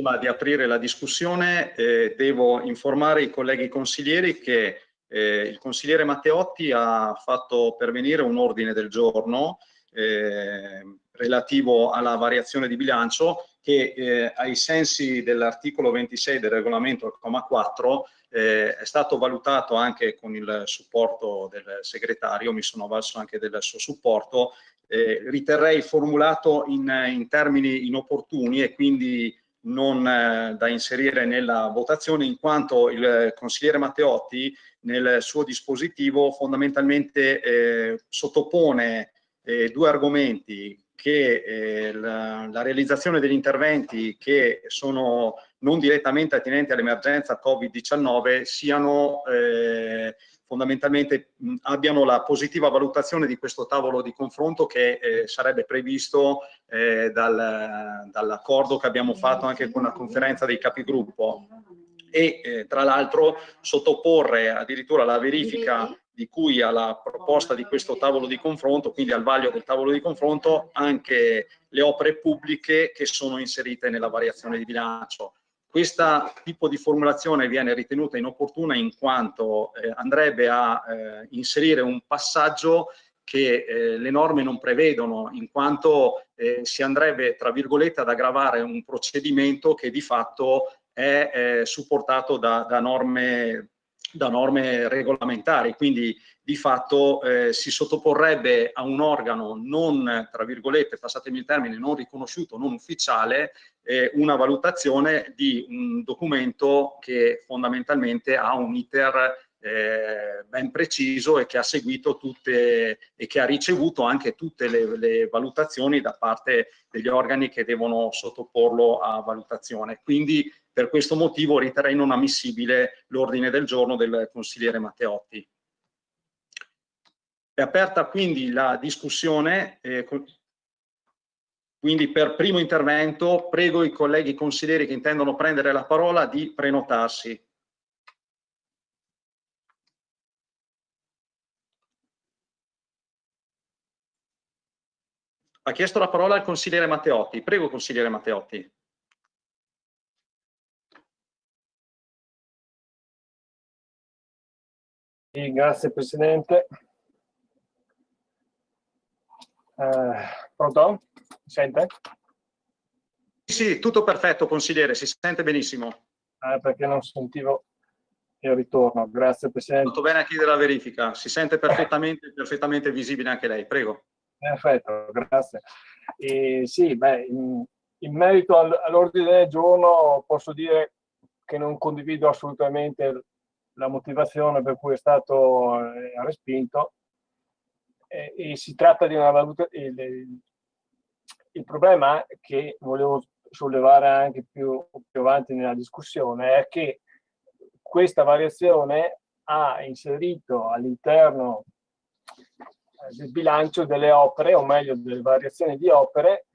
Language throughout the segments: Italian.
Prima di aprire la discussione eh, devo informare i colleghi consiglieri che eh, il consigliere Matteotti ha fatto pervenire un ordine del giorno eh, relativo alla variazione di bilancio che eh, ai sensi dell'articolo 26 del regolamento al comma 4 eh, è stato valutato anche con il supporto del segretario, mi sono avvalso anche del suo supporto, eh, riterrei formulato in, in, termini inopportuni e quindi non eh, da inserire nella votazione in quanto il consigliere Matteotti nel suo dispositivo fondamentalmente eh, sottopone eh, due argomenti che eh, la, la, realizzazione degli interventi che sono non direttamente attinenti all'emergenza Covid-19 siano eh, fondamentalmente mh, abbiano la positiva valutazione di questo tavolo di confronto che eh, sarebbe previsto eh, dal, dall'accordo che abbiamo fatto anche con la conferenza dei capigruppo e eh, tra l'altro sottoporre addirittura la verifica di cui alla proposta di questo tavolo di confronto, quindi al vaglio del tavolo di confronto, anche le opere pubbliche che sono inserite nella variazione di bilancio. Questo tipo di formulazione viene ritenuta inopportuna in quanto eh, andrebbe a eh, inserire un passaggio che eh, le norme non prevedono, in quanto eh, si andrebbe, tra virgolette, ad aggravare un procedimento che di fatto è eh, supportato da, da norme da norme regolamentari, quindi di fatto eh, si sottoporrebbe a un organo non, tra virgolette, passatemi il termine, non riconosciuto, non ufficiale, eh, una valutazione di un documento che fondamentalmente ha un iter eh, ben preciso e che ha seguito tutte e che ha ricevuto anche tutte le, le, valutazioni da parte degli organi che devono sottoporlo a valutazione. Quindi per questo motivo riterrei non ammissibile l'ordine del giorno del consigliere Matteotti. È aperta quindi la discussione, eh, quindi per primo intervento prego i colleghi consiglieri che intendono prendere la parola di prenotarsi. Ha chiesto la parola il consigliere Matteotti. Prego, consigliere Matteotti. Sì, grazie Presidente. Eh, pronto? Mi sente? Sì, tutto perfetto consigliere, si sente benissimo. Eh, perché non sentivo il ritorno, grazie Presidente. Tutto bene a chiedere la verifica, si sente perfettamente, perfettamente visibile anche lei, prego. Perfetto, grazie. E, sì, beh, in, in merito all'ordine del giorno posso dire che non condivido assolutamente la motivazione per cui è stato eh, respinto e, e, si tratta di una valutazione. Il, il, problema che volevo sollevare anche più, più avanti nella discussione è che questa variazione ha inserito all'interno eh, del bilancio delle opere, o meglio delle variazioni di opere,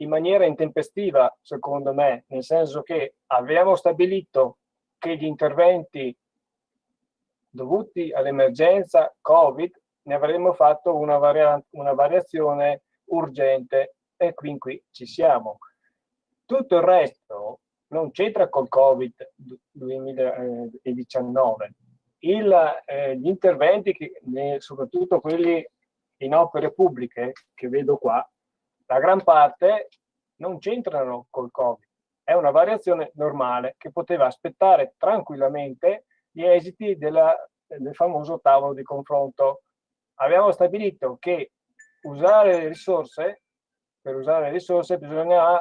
in maniera intempestiva, secondo me, nel senso che abbiamo stabilito che gli interventi dovuti all'emergenza Covid ne avremmo fatto una, varia una variazione urgente e qui, qui ci siamo. Tutto il resto non c'entra col Covid 2019. Il, eh, gli interventi, che, soprattutto quelli in opere pubbliche che vedo qua, la gran parte non c'entrano col Covid è una variazione normale che poteva aspettare tranquillamente gli esiti della, del famoso tavolo di confronto. Abbiamo stabilito che usare le risorse, per usare le risorse bisogna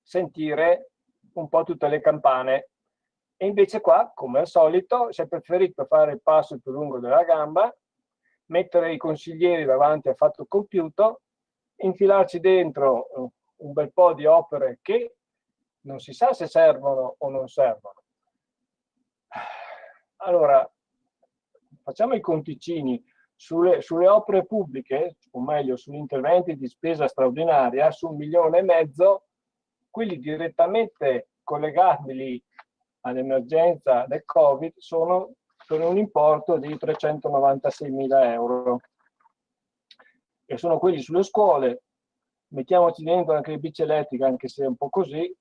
sentire un po' tutte le campane e invece qua, come al solito, si è preferito fare il passo più lungo della gamba, mettere i consiglieri davanti al fatto compiuto, infilarci dentro un bel po' di opere che non si sa se servono o non servono. Allora, facciamo i conticini sulle, sulle opere pubbliche, o meglio sugli interventi di spesa straordinaria, su un milione e mezzo, quelli direttamente collegabili all'emergenza del Covid sono per un importo di 396 mila euro e sono quelli sulle scuole mettiamoci dentro anche le bici elettriche, anche se è un po' così,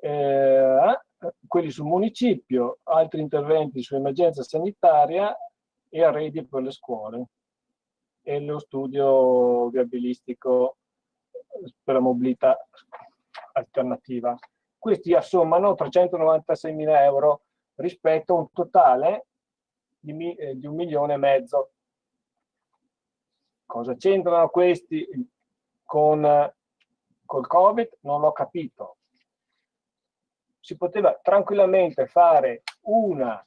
eh, quelli sul municipio, altri interventi sull'emergenza sanitaria e arredi per le scuole e lo studio viabilistico per la mobilità alternativa. Questi assommano 396 mila euro rispetto a un totale di, eh, di un milione e mezzo. Cosa c'entrano questi con col Covid? Non l'ho capito. Si poteva tranquillamente fare una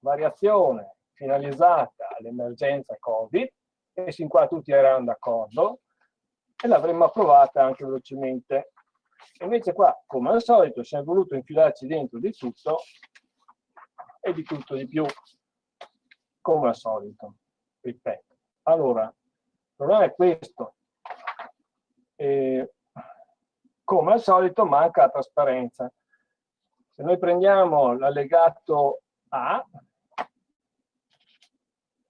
variazione finalizzata all'emergenza Covid e sin qua tutti erano d'accordo e l'avremmo approvata anche velocemente. Invece qua, come al solito, si è voluto infilarci dentro di tutto e di tutto di più, come al solito, ripeto. Allora, il problema è questo. E, come al solito manca la trasparenza. Se noi prendiamo l'allegato A,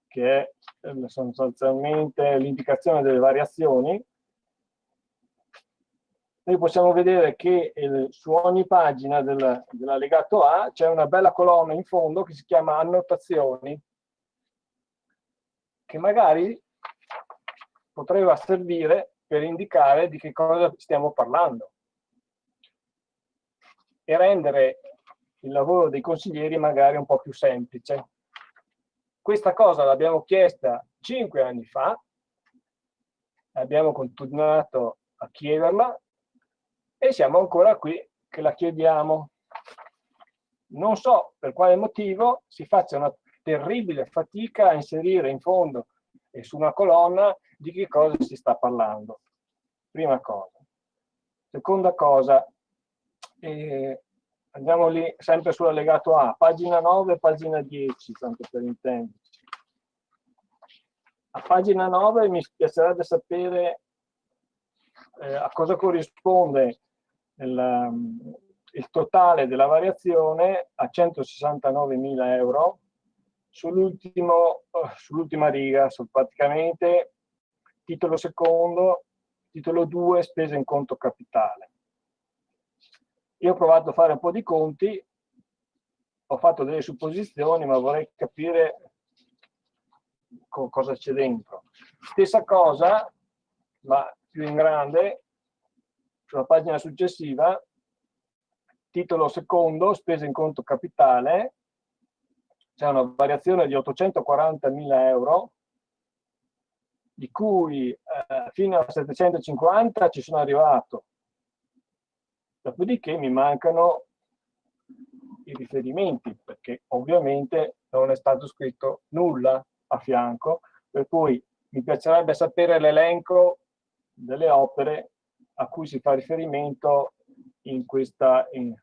che è eh, sostanzialmente l'indicazione delle variazioni, noi possiamo vedere che eh, su ogni pagina del, dell'allegato A c'è una bella colonna in fondo che si chiama annotazioni, che magari potrebbe servire per indicare di che cosa stiamo parlando e rendere il lavoro dei consiglieri magari un po' più semplice. Questa cosa l'abbiamo chiesta cinque anni fa, abbiamo continuato a chiederla e siamo ancora qui che la chiediamo. Non so per quale motivo si faccia una terribile fatica a inserire in fondo e su una colonna di che cosa si sta parlando. Prima cosa. Seconda cosa, eh, andiamo lì sempre sull'allegato A, pagina 9 pagina 10, tanto per intenderci. A pagina 9 mi piacerebbe sapere eh, a cosa corrisponde il, il, totale della variazione a 169.000 euro sull'ultima sull riga, su praticamente titolo secondo, titolo 2, spese in conto capitale. Io ho provato a fare un po' di conti, ho fatto delle supposizioni, ma vorrei capire co cosa c'è dentro. Stessa cosa, ma più in grande, sulla pagina successiva, titolo secondo, spese in conto capitale, c'è una variazione di 840.000 euro, di cui eh, fino a 750 ci sono arrivato Dopodiché mi mancano i riferimenti, perché ovviamente non è stato scritto nulla a fianco, per cui mi piacerebbe sapere l'elenco delle opere a cui si fa riferimento in questa, in,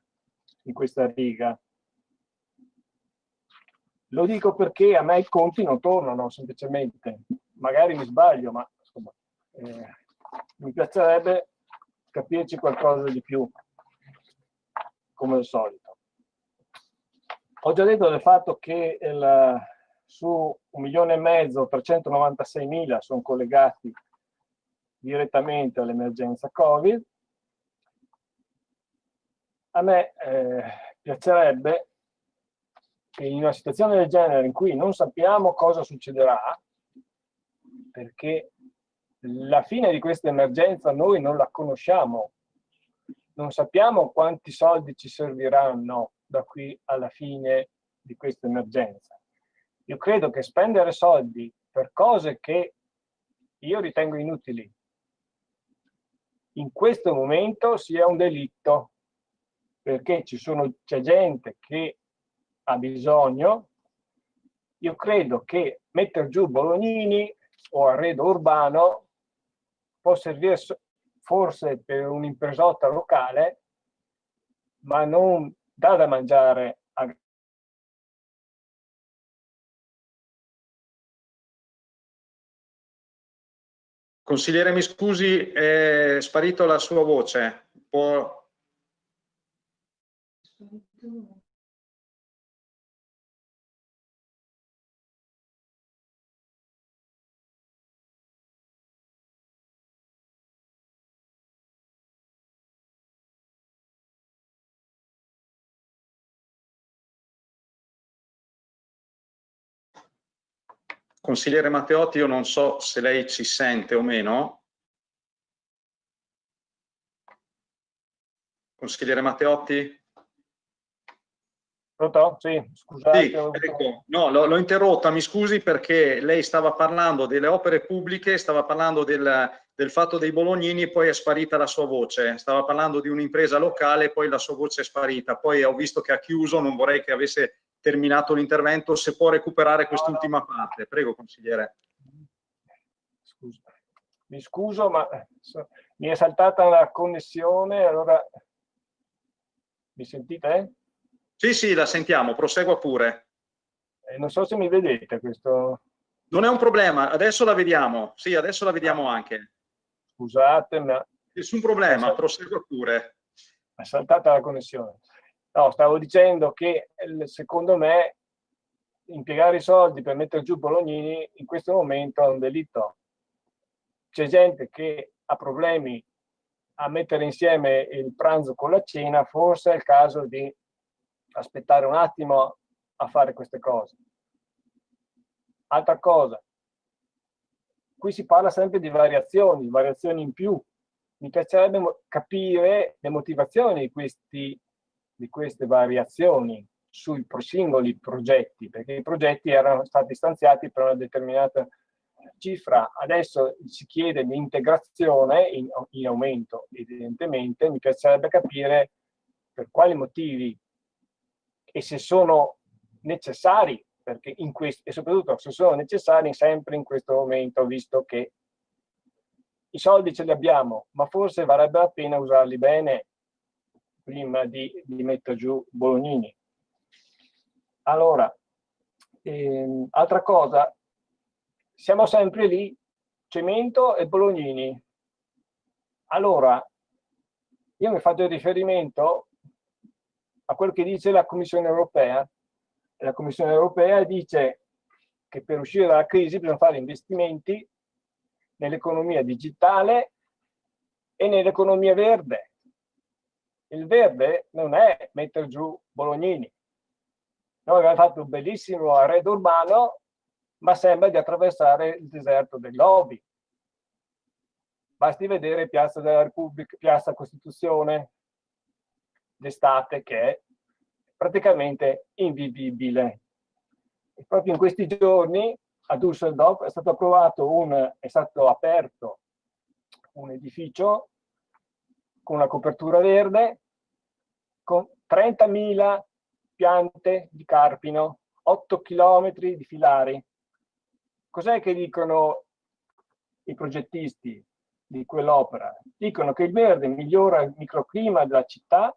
in questa riga. Lo dico perché a me i conti non tornano semplicemente, magari mi sbaglio, ma insomma, eh, mi piacerebbe capirci qualcosa di più come al solito. Ho già detto del fatto che il, su un milione e mezzo, 396 mila sono collegati direttamente all'emergenza Covid. A me eh, piacerebbe che in una situazione del genere in cui non sappiamo cosa succederà, perché la fine di questa emergenza noi non la conosciamo non sappiamo quanti soldi ci serviranno da qui alla fine di questa emergenza. Io credo che spendere soldi per cose che io ritengo inutili in questo momento sia un delitto, perché c'è gente che ha bisogno. Io credo che mettere giù Bolognini o arredo urbano può servire forse per un'impresotta locale, ma non dà da mangiare a Consigliere, mi scusi, è sparito la sua voce. Può... Consigliere Matteotti, io non so se lei ci sente o meno. Consigliere Matteotti? Pronto? Sì, scusate. Sì, ecco, no, l'ho interrotta, mi scusi perché lei stava parlando delle opere pubbliche, stava parlando del, del fatto dei bolognini e poi è sparita la sua voce. Stava parlando di un'impresa locale e poi la sua voce è sparita. Poi ho visto che ha chiuso, non vorrei che avesse terminato l'intervento, se può recuperare quest'ultima parte. Prego, consigliere. Scusa. Mi scuso, ma mi è saltata la connessione, allora mi sentite? Sì, sì, la sentiamo, prosegua pure. Eh, non so se mi vedete questo... Non è un problema, adesso la vediamo. Sì, adesso la vediamo anche. Scusate, ma... Nessun problema, prosegua pure. È saltata la connessione. No, stavo dicendo che secondo me impiegare i soldi per mettere giù Bolognini in questo momento è un delitto. C'è gente che ha problemi a mettere insieme il pranzo con la cena, forse è il caso di aspettare un attimo a fare queste cose. Altra cosa, qui si parla sempre di variazioni, variazioni in più. Mi piacerebbe capire le motivazioni di, questi, di queste variazioni sui singoli progetti, perché i progetti erano stati stanziati per una determinata cifra. Adesso si chiede l'integrazione in, in aumento, evidentemente. Mi piacerebbe capire per quali motivi e se sono necessari, perché in questo, e soprattutto se sono necessari sempre in questo momento, visto che i soldi ce li abbiamo, ma forse varrebbe la pena usarli bene prima di, di mettere giù Bolognini. Allora, ehm, altra cosa, siamo sempre lì, cemento e Bolognini. Allora, io mi faccio riferimento a quello che dice la Commissione europea. La Commissione europea dice che per uscire dalla crisi bisogna fare investimenti nell'economia digitale e nell'economia verde. Il verde non è mettere giù Bolognini. Noi abbiamo fatto un bellissimo arredo urbano, ma sembra di attraversare il deserto del Gobi. Basti vedere Piazza della Repubblica, Piazza Costituzione, d'estate che è praticamente invivibile. E proprio in questi giorni a Düsseldorf è stato approvato un, è stato aperto un edificio con una copertura verde con 30.000 piante di carpino, 8 km di filari. Cos'è che dicono i progettisti di quell'opera? Dicono che il verde migliora il microclima della città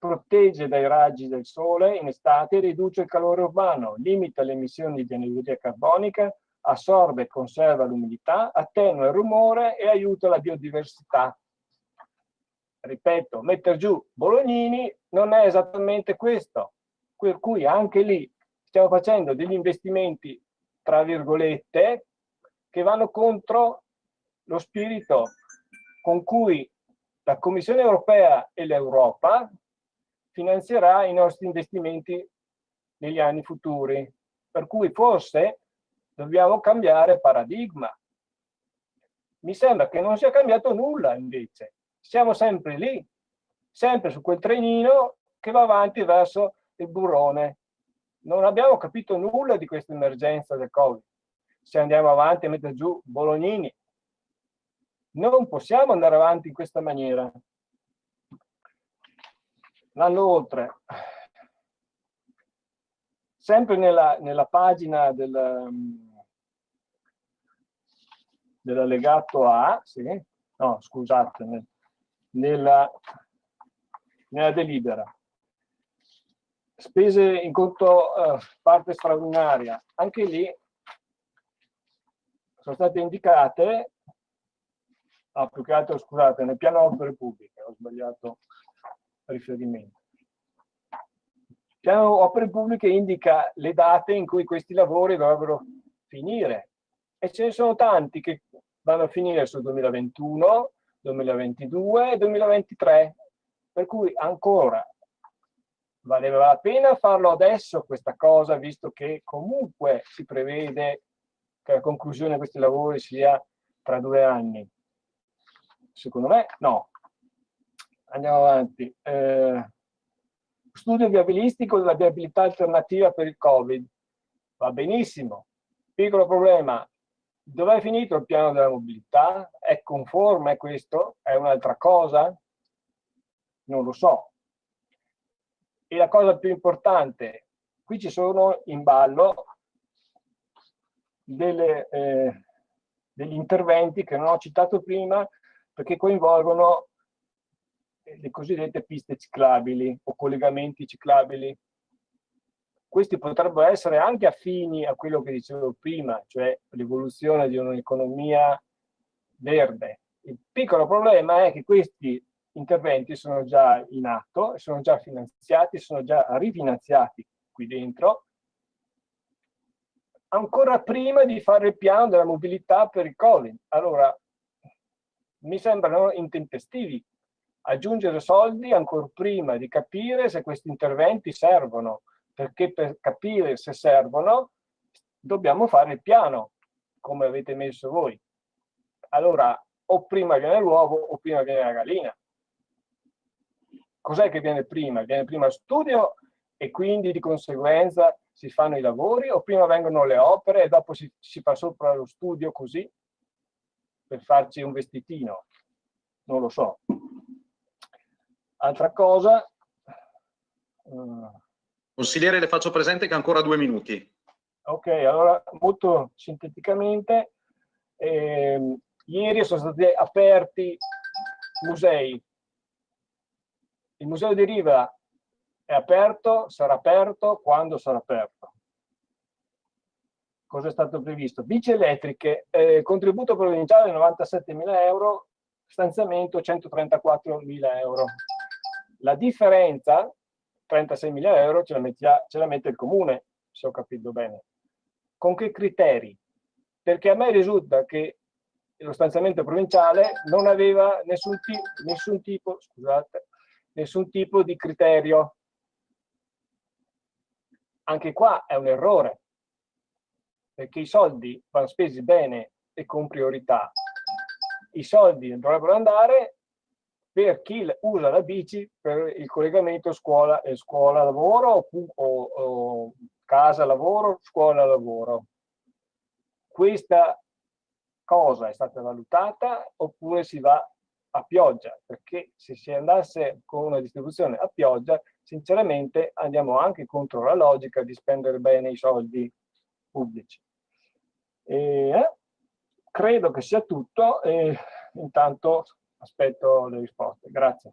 protegge dai raggi del sole in estate riduce il calore urbano, limita le emissioni di anidride carbonica, assorbe e conserva l'umidità, attenua il rumore e aiuta la biodiversità. Ripeto, mettere giù Bolognini non è esattamente questo, per cui anche lì stiamo facendo degli investimenti, tra virgolette, che vanno contro lo spirito con cui la Commissione europea e l'Europa finanzierà i nostri investimenti negli anni futuri. Per cui forse dobbiamo cambiare paradigma. Mi sembra che non sia cambiato nulla invece. Siamo sempre lì, sempre su quel trenino che va avanti verso il burrone. Non abbiamo capito nulla di questa emergenza del Covid. Se andiamo avanti a mettere giù Bolognini, non possiamo andare avanti in questa maniera l'anno oltre, sempre nella, nella pagina del, dell'allegato A, sì, no scusate, nella, nella delibera, spese in conto uh, parte straordinaria, anche lì sono state indicate, ah, più che altro scusate, nel piano opere pubbliche, ho sbagliato riferimento. Il piano opere pubbliche indica le date in cui questi lavori dovrebbero finire. E ce ne sono tanti che vanno a finire sul 2021, 2022 e 2023, per cui ancora valeva la pena farlo adesso questa cosa, visto che comunque si prevede che la conclusione di questi lavori sia tra due anni. Secondo me no. Andiamo avanti. Eh, studio viabilistico della viabilità alternativa per il Covid. Va benissimo. Piccolo problema. Dov'è finito il piano della mobilità? È conforme questo? È un'altra cosa? Non lo so. E la cosa più importante, qui ci sono in ballo delle, eh, degli interventi che non ho citato prima perché coinvolgono le cosiddette piste ciclabili o collegamenti ciclabili. Questi potrebbero essere anche affini a quello che dicevo prima, cioè l'evoluzione di un'economia verde. Il piccolo problema è che questi interventi sono già in atto, sono già finanziati, sono già rifinanziati qui dentro, ancora prima di fare il piano della mobilità per il Covid. Allora, mi sembrano intempestivi aggiungere soldi ancora prima di capire se questi interventi servono, perché per capire se servono dobbiamo fare il piano, come avete messo voi. Allora, o prima viene l'uovo o prima viene la gallina. Cos'è che viene prima? Viene prima studio e quindi di conseguenza si fanno i lavori o prima vengono le opere e dopo si, si fa sopra lo studio così per farci un vestitino? Non lo so. Altra cosa... Uh, Consigliere, le faccio presente che ancora due minuti. Ok, allora molto sinteticamente, eh, ieri sono stati aperti musei. Il Museo di Riva è aperto, sarà aperto, quando sarà aperto? Cosa è stato previsto? Bici elettriche, eh, contributo provinciale 97.000 euro, stanziamento 134.000 euro. La differenza, 36.000 euro, ce la, mettia, ce la mette il comune, se ho capito bene. Con che criteri? Perché a me risulta che lo stanziamento provinciale non aveva nessun, nessun, tipo, scusate, nessun tipo di criterio. Anche qua è un errore, perché i soldi vanno spesi bene e con priorità. I soldi dovrebbero andare per chi usa la bici per il collegamento scuola e scuola-lavoro o, o, o casa-lavoro, scuola-lavoro. Questa cosa è stata valutata oppure si va a pioggia, perché se si andasse con una distribuzione a pioggia, sinceramente andiamo anche contro la logica di spendere bene i soldi pubblici. E, eh, credo che sia tutto e intanto aspetto le risposte. Grazie.